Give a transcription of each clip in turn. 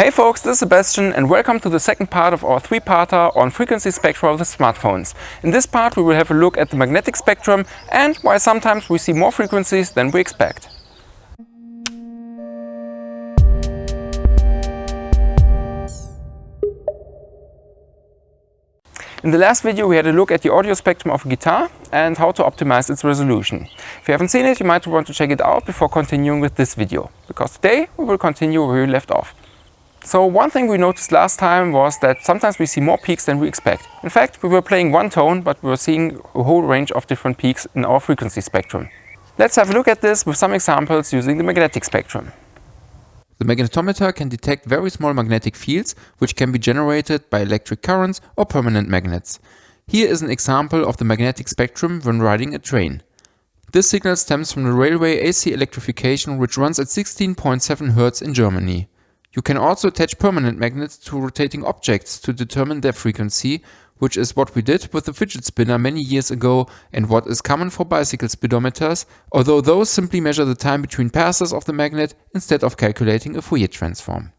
Hey folks, this is Sebastian and welcome to the second part of our three-parter on frequency spectra of the smartphones. In this part we will have a look at the magnetic spectrum and why sometimes we see more frequencies than we expect. In the last video we had a look at the audio spectrum of a guitar and how to optimize its resolution. If you haven't seen it, you might want to check it out before continuing with this video, because today we will continue where we left off. So one thing we noticed last time was that sometimes we see more peaks than we expect. In fact, we were playing one tone, but we were seeing a whole range of different peaks in our frequency spectrum. Let's have a look at this with some examples using the magnetic spectrum. The magnetometer can detect very small magnetic fields which can be generated by electric currents or permanent magnets. Here is an example of the magnetic spectrum when riding a train. This signal stems from the railway AC electrification which runs at 16.7 Hz in Germany. You can also attach permanent magnets to rotating objects to determine their frequency, which is what we did with the fidget spinner many years ago and what is common for bicycle speedometers, although those simply measure the time between passes of the magnet instead of calculating a Fourier transform.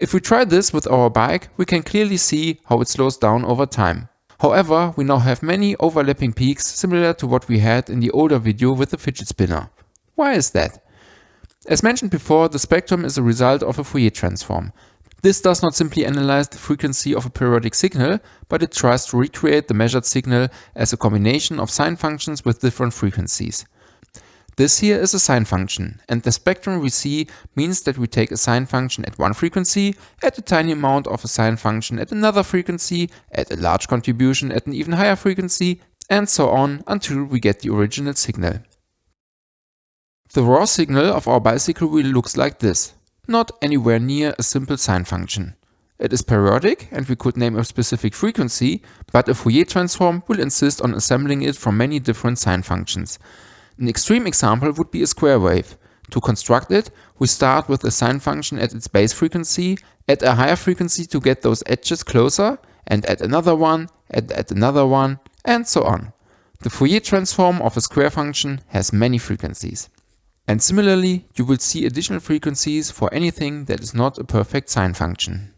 If we try this with our bike, we can clearly see how it slows down over time. However, we now have many overlapping peaks similar to what we had in the older video with the fidget spinner. Why is that? As mentioned before, the spectrum is a result of a Fourier transform. This does not simply analyze the frequency of a periodic signal, but it tries to recreate the measured signal as a combination of sine functions with different frequencies. This here is a sine function, and the spectrum we see means that we take a sine function at one frequency, add a tiny amount of a sine function at another frequency, add a large contribution at an even higher frequency, and so on until we get the original signal. The raw signal of our bicycle wheel looks like this, not anywhere near a simple sine function. It is periodic and we could name a specific frequency, but a Fourier transform will insist on assembling it from many different sine functions. An extreme example would be a square wave. To construct it, we start with a sine function at its base frequency, add a higher frequency to get those edges closer, and add another one, add, add another one, and so on. The Fourier transform of a square function has many frequencies. And similarly, you will see additional frequencies for anything that is not a perfect sine function.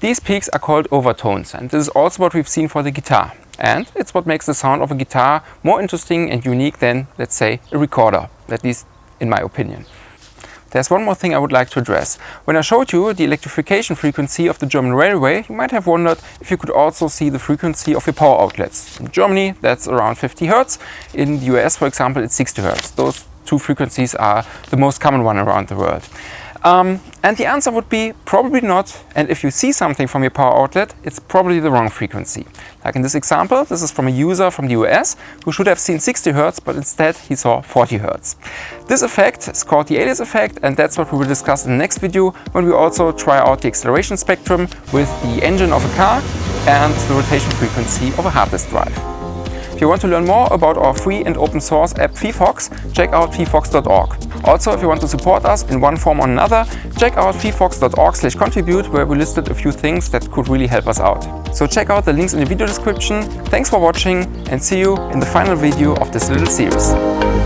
These peaks are called overtones and this is also what we've seen for the guitar. And it's what makes the sound of a guitar more interesting and unique than, let's say, a recorder, at least in my opinion. There's one more thing I would like to address. When I showed you the electrification frequency of the German railway, you might have wondered if you could also see the frequency of your power outlets. In Germany, that's around 50 Hz. In the US, for example, it's 60 Hz. Those two frequencies are the most common one around the world? Um, and the answer would be probably not. And if you see something from your power outlet, it's probably the wrong frequency. Like in this example, this is from a user from the US who should have seen 60 Hz, but instead he saw 40 Hz. This effect is called the alias effect, and that's what we will discuss in the next video when we also try out the acceleration spectrum with the engine of a car and the rotation frequency of a hard disk drive. If you want to learn more about our free and open source app phyphox, check out phyphox.org. Also, if you want to support us in one form or another, check out phyphox.org slash contribute where we listed a few things that could really help us out. So check out the links in the video description. Thanks for watching and see you in the final video of this little series.